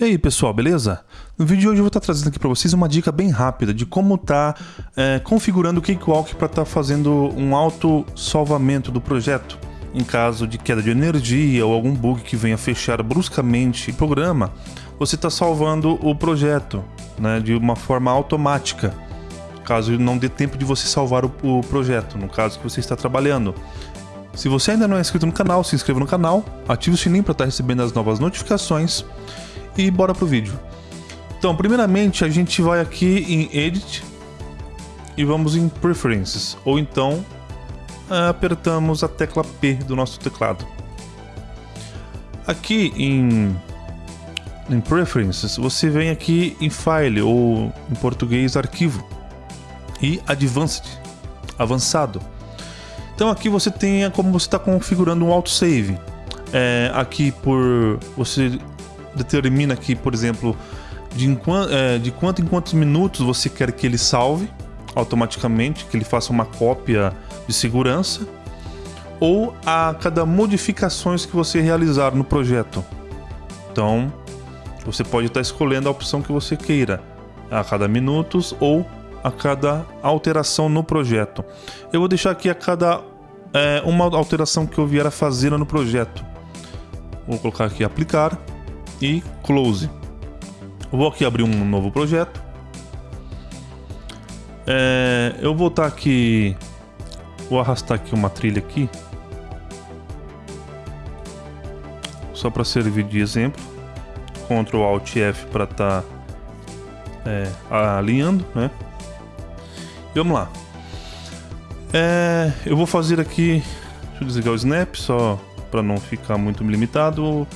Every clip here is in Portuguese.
E aí pessoal, beleza? No vídeo de hoje eu vou estar trazendo aqui para vocês uma dica bem rápida de como tá é, configurando o Cakewalk para estar tá fazendo um auto salvamento do projeto. Em caso de queda de energia ou algum bug que venha fechar bruscamente o programa, você está salvando o projeto né, de uma forma automática. Caso não dê tempo de você salvar o, o projeto, no caso que você está trabalhando. Se você ainda não é inscrito no canal, se inscreva no canal, ative o sininho para estar tá recebendo as novas notificações e bora pro vídeo. Então, primeiramente a gente vai aqui em Edit e vamos em Preferences, ou então apertamos a tecla P do nosso teclado. Aqui em, em Preferences, você vem aqui em File, ou em português Arquivo, e Advanced, Avançado. Então aqui você tem como você está configurando um autosave. É, aqui por você determina aqui, por exemplo, de, é, de quanto em quantos minutos você quer que ele salve automaticamente, que ele faça uma cópia de segurança, ou a cada modificações que você realizar no projeto. Então, você pode estar escolhendo a opção que você queira, a cada minutos ou a cada alteração no projeto. Eu vou deixar aqui a cada é, uma alteração que eu vier a fazer no projeto. Vou colocar aqui aplicar e close. Vou aqui abrir um novo projeto. É, eu vou estar aqui, vou arrastar aqui uma trilha aqui, só para servir de exemplo. Ctrl Alt F para estar tá, é, alinhando, né? E vamos lá. É, eu vou fazer aqui, deixa eu desligar o snap só para não ficar muito limitado.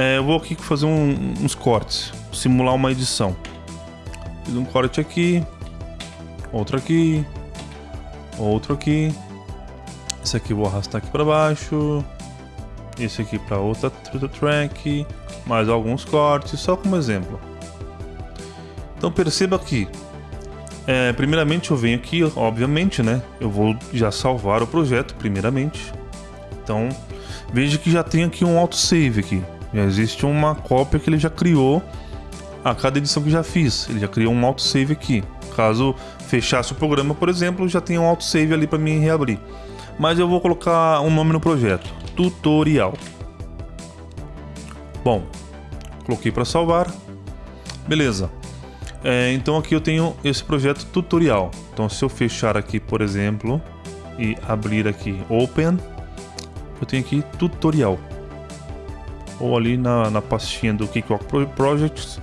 É, eu vou aqui fazer um, uns cortes, simular uma edição. Fiz um corte aqui, outro aqui, outro aqui. Esse aqui vou arrastar aqui para baixo. Esse aqui para outra track. Mais alguns cortes, só como exemplo. Então perceba que, é, primeiramente eu venho aqui, obviamente, né? Eu vou já salvar o projeto, primeiramente. Então, veja que já tem aqui um autosave aqui. Já existe uma cópia que ele já criou a cada edição que já fiz. Ele já criou um autosave aqui. Caso fechasse o programa, por exemplo, já tem um autosave ali para mim reabrir. Mas eu vou colocar um nome no projeto: Tutorial. Bom, coloquei para salvar. Beleza. É, então aqui eu tenho esse projeto tutorial. Então se eu fechar aqui, por exemplo, e abrir aqui Open, eu tenho aqui tutorial ou ali na, na pastinha do Cakewalk Projects,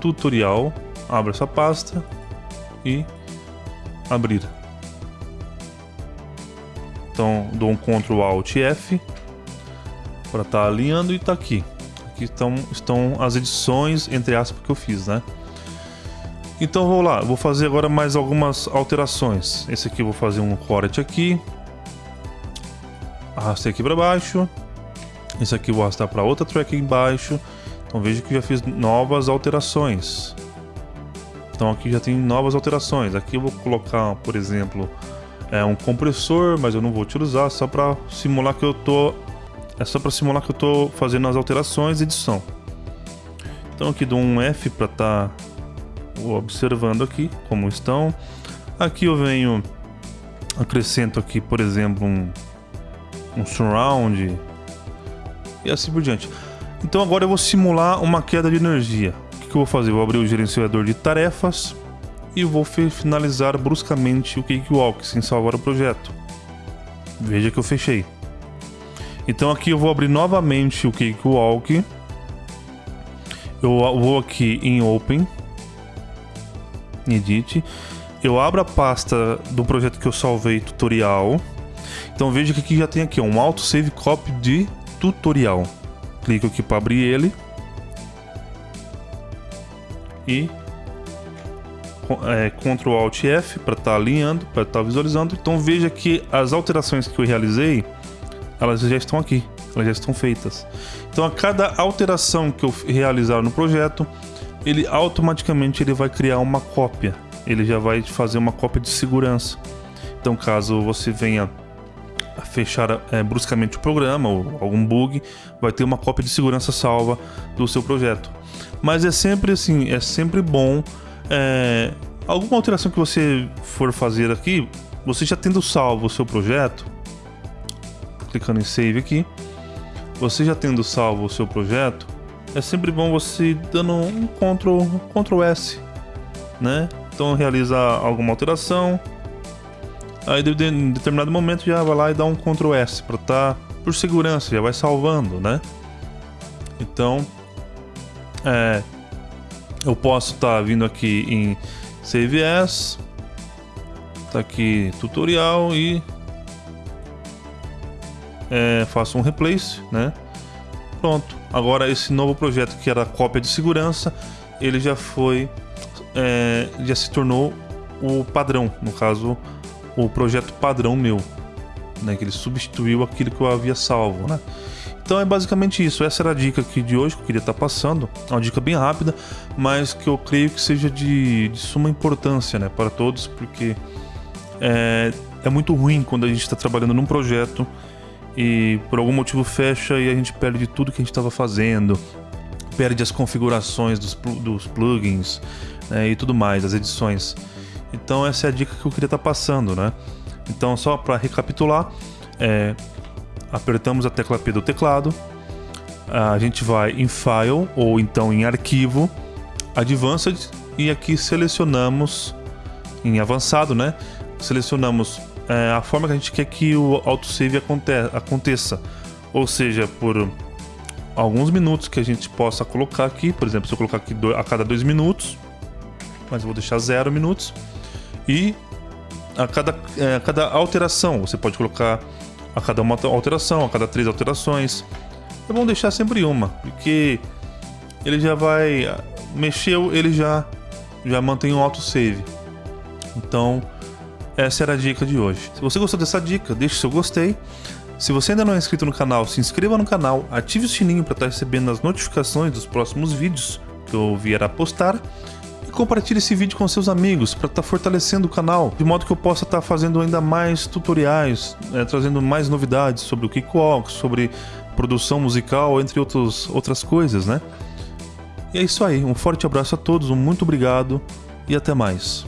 tutorial, abre essa pasta e abrir. Então dou um Ctrl Alt F para estar tá alinhando e está aqui. Aqui estão, estão as edições, entre aspas, que eu fiz, né? Então vou lá, vou fazer agora mais algumas alterações. Esse aqui vou fazer um corte aqui. Arrastei aqui para baixo. Esse aqui vou arrastar para outra track embaixo. Então veja que já fiz novas alterações. Então aqui já tem novas alterações. Aqui eu vou colocar, por exemplo, é um compressor, mas eu não vou utilizar, só para simular que eu tô é só para simular que eu tô fazendo as alterações e edição. Então aqui dou um F para estar tá observando aqui como estão. Aqui eu venho acrescento aqui, por exemplo, um, um surround e assim por diante. Então agora eu vou simular uma queda de energia. O que, eu vou fazer? Eu vou abrir o gerenciador de tarefas e vou finalizar bruscamente o Cakewalk sem salvar o projeto. Veja que eu fechei. Então aqui eu vou abrir novamente o Cakewalk. Eu vou aqui em Open, Edit. Eu abro a pasta do projeto que eu salvei, tutorial. Então veja que aqui já tem aqui um autosave copy de tutorial. Clico aqui para abrir ele. E é, Ctrl Alt F para estar tá alinhando, para estar tá visualizando. Então veja que as alterações que eu realizei, elas já estão aqui, elas já estão feitas. Então a cada alteração que eu realizar no projeto, ele automaticamente ele vai criar uma cópia. Ele já vai fazer uma cópia de segurança. Então caso você venha fechar é, bruscamente o programa ou algum bug, vai ter uma cópia de segurança salva do seu projeto. Mas é sempre assim, é sempre bom. É, alguma alteração que você for fazer aqui, você já tendo salvo o seu projeto, clicando em Save aqui, você já tendo salvo o seu projeto, é sempre bom você dando um Ctrl, Ctrl S, né? Então realiza alguma alteração, aí em determinado momento já vai lá e dá um Ctrl S para estar tá, por segurança, já vai salvando, né? Então, é, eu posso estar tá vindo aqui em Save As, tá aqui tutorial e é, faço um replace, né? Pronto. Agora esse novo projeto que era cópia de segurança, ele já foi, é, já se tornou o padrão, no caso o projeto padrão meu, né? Que ele substituiu aquilo que eu havia salvo, né? Então é basicamente isso. Essa era a dica aqui de hoje que eu queria estar passando. É uma dica bem rápida, mas que eu creio que seja de, de suma importância né, para todos, porque é, é muito ruim quando a gente está trabalhando num projeto e por algum motivo fecha e a gente perde tudo que a gente estava fazendo, perde as configurações dos, dos plugins né, e tudo mais, as edições. Então essa é a dica que eu queria estar passando, né? Então só para recapitular, é, apertamos a tecla P do teclado, a gente vai em File ou então em Arquivo, Advanced e aqui selecionamos em avançado, né? Selecionamos é, a forma que a gente quer que o autosave aconte aconteça, ou seja, por alguns minutos que a gente possa colocar aqui, por exemplo, se eu colocar aqui a cada dois minutos, mas eu vou deixar zero minutos, e a cada, é, a cada alteração, você pode colocar a cada uma alteração, a cada três alterações. É bom deixar sempre uma, porque ele já vai mexeu, ele já já mantém um autosave. Então, essa era a dica de hoje. Se você gostou dessa dica, deixe seu gostei. Se você ainda não é inscrito no canal, se inscreva no canal, ative o sininho para estar recebendo as notificações dos próximos vídeos que eu vier a postar compartilhe esse vídeo com seus amigos para estar tá fortalecendo o canal, de modo que eu possa estar tá fazendo ainda mais tutoriais, é, trazendo mais novidades sobre o Kickwalk, sobre produção musical, entre outros, outras coisas, né? E é isso aí, um forte abraço a todos, um muito obrigado e até mais.